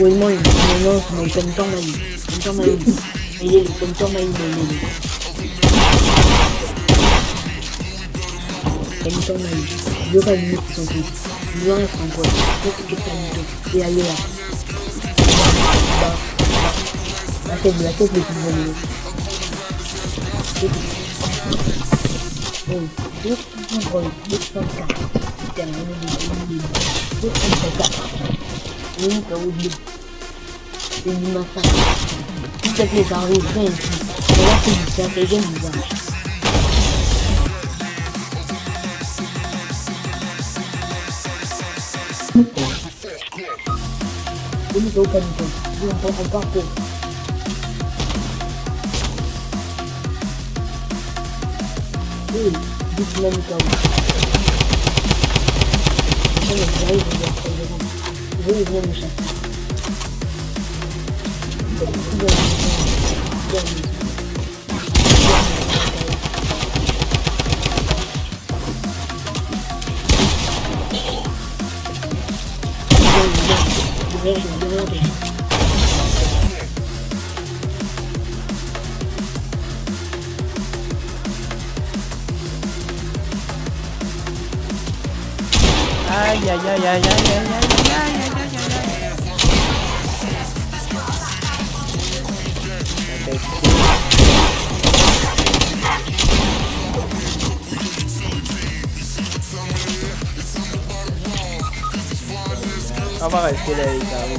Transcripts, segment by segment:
Ui mày, mày ngơ, mày cần cho mày, cần cho mày, mày gì, cần cho mày, mày gì Cần cho mày, đưa mày nhịp rồi thì Đưa mày phòng quần, đưa cái cái tầm rồi, đi ai đi à Đó, đó, đã thêm là tốt được một người Ôi, biết, rồi, biết không cả Chẳng ai đi, biết không phải cả Oui, t'as oublié. C'est du massacre. Tout ça fait par les gens Et là, c'est du café, j'aime bien. Je ne sais pas du Je ne pas que... Oui, dites-moi, Nicolas. Je n'ai pas, je Были две лиши. Ближайший, ближайший. ay, ay, ay, ay, ay, ay, ay, ay, Apaga el cielo ahí, cabrón.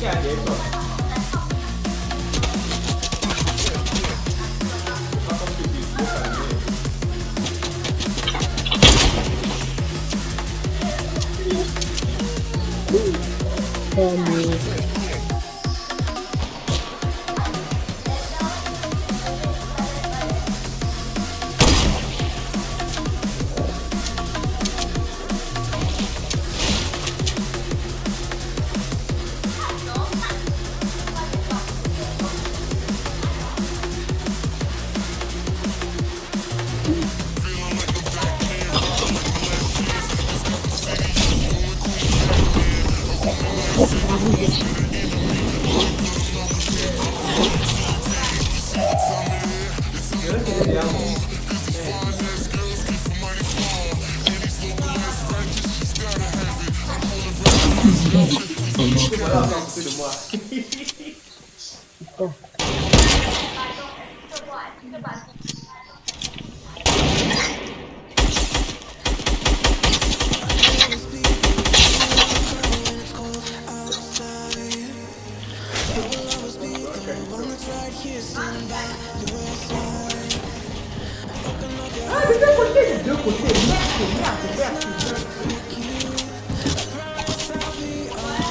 Yeah,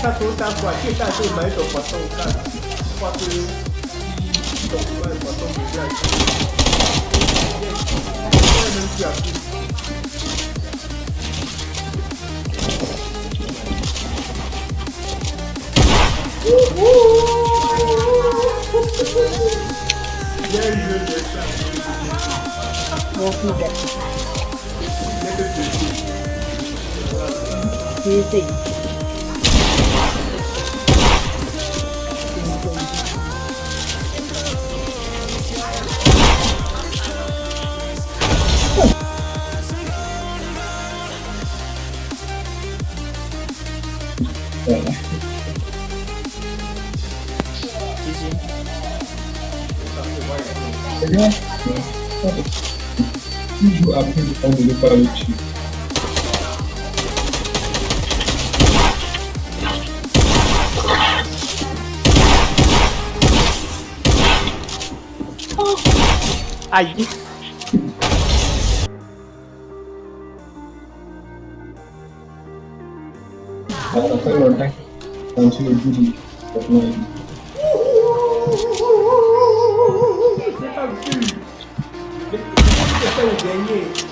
大头大管现在是买种活动干的，或是一种外活动比较多，外人讲的。Bien joué, bien joué. Bon coup, bon coup. Bien joué. Bien joué. também para o time. Aí. Cara, foi bom, tá? Antes eu diria. Tá eu não lembro. Você tá aqui. Você tá, tá aqui.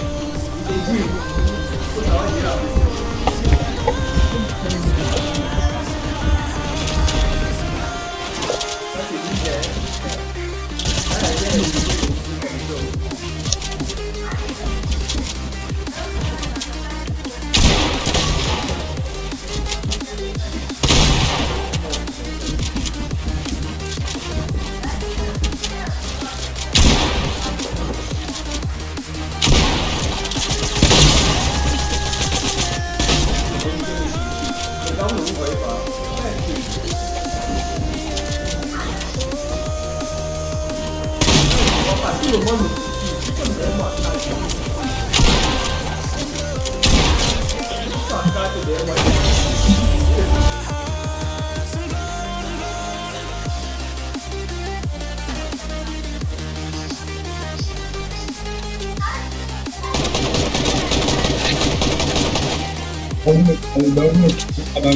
Juro, mano. Fica andando, mano. Sacaco dele, mano. Como, como dá um tipo de canal,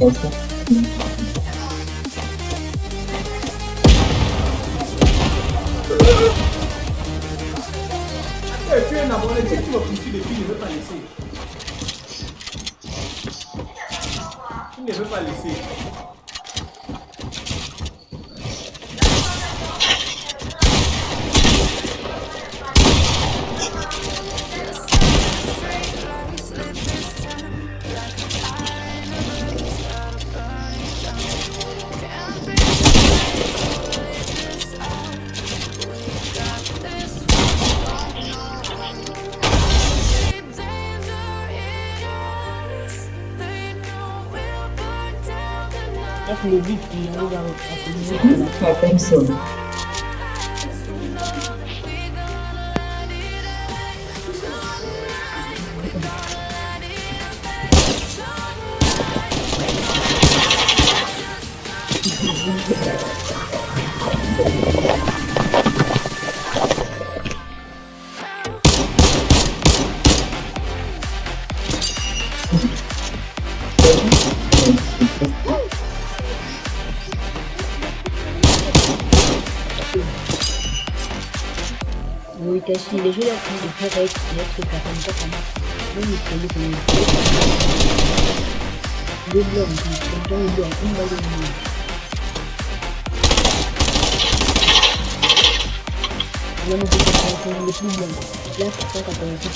eu posso... pas laisser. Tu ne veux pas laisser. I think so. Il est joué en train de faire avec notre comme ça. même temps, nous sommes en Le blanc, nous dans le blanc, on va le mourir. Là, faire un le plus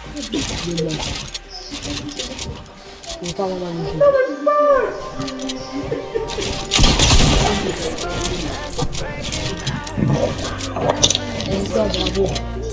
blanc. Là, c'est ça qu'on est fait le Le On part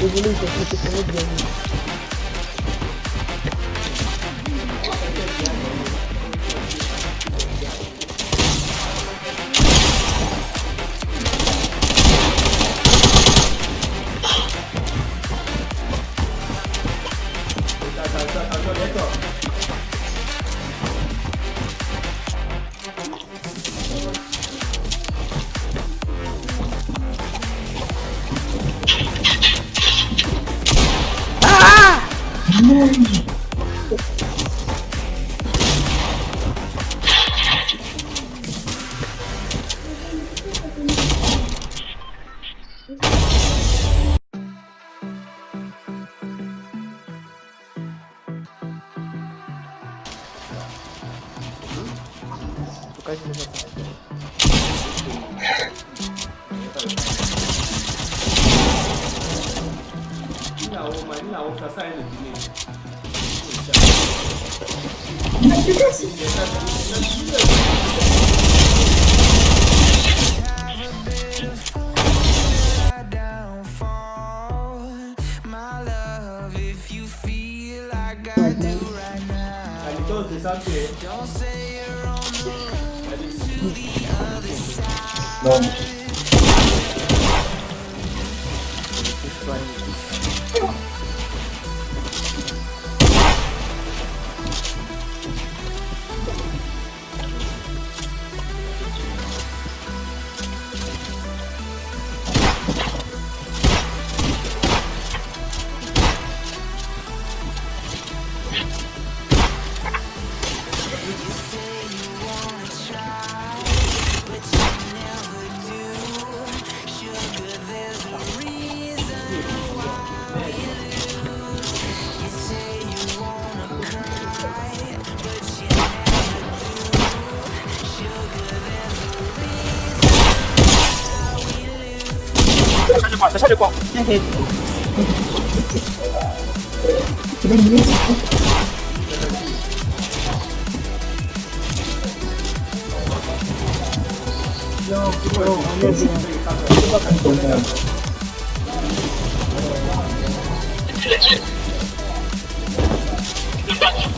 Désolé, ils le fait ce it's okay. No. It's ちゃ平気左上よーすごい、お姉ちゃんという感じが、すごく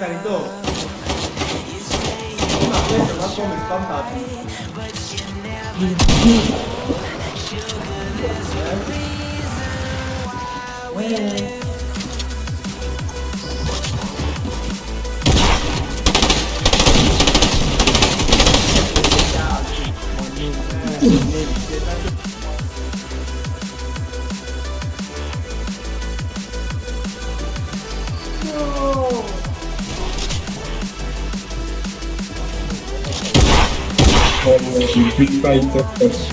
carito. Una vez va con mis compas. big fight, of course.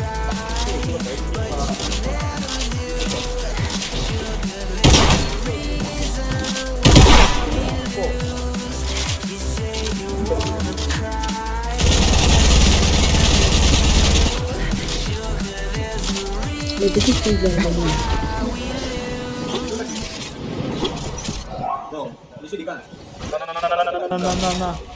May bigit kayo dyan ba mo? No, usually ka. Na na na na na na na na na na na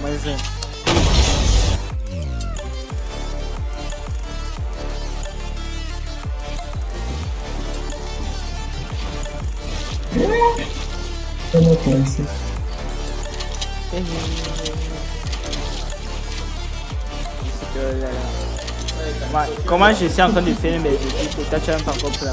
Mais um. É. Toma câncer. Isso que eu olhar. Comment je suis en train de faire mes équipes Toi, tu n'as encore la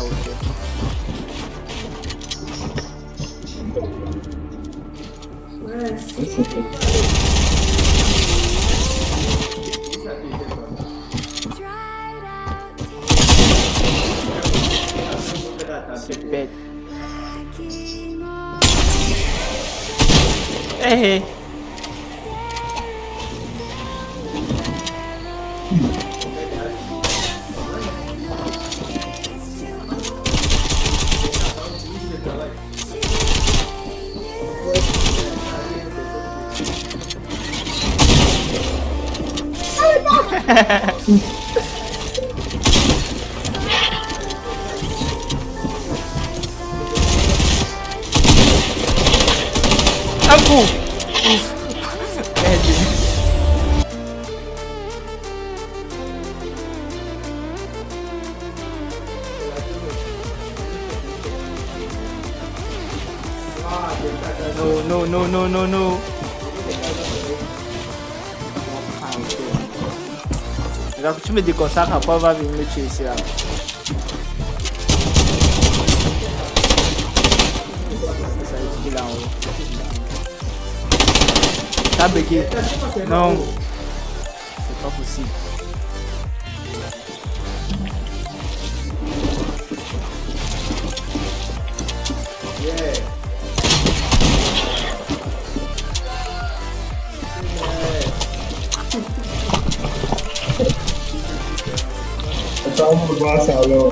ah, No, no, no, no, no, no. tu me déconsacres après va venir me tuer ici là. Ça Non. 我不管啥了。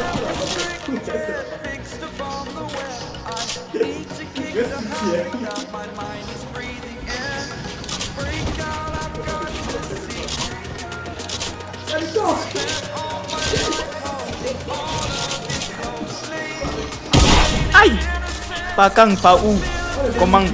Let's go! Ai! Pakang pau! Komang!